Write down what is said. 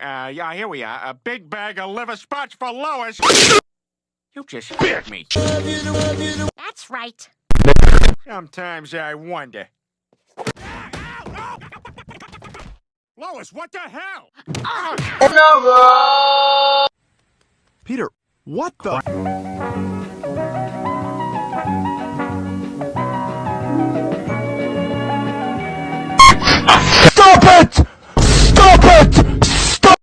Uh, yeah, here we are. A big bag of liver spots for Lois. You just scared me. That's right. Sometimes I wonder. Lois, what the hell? Peter, what the? Stop it!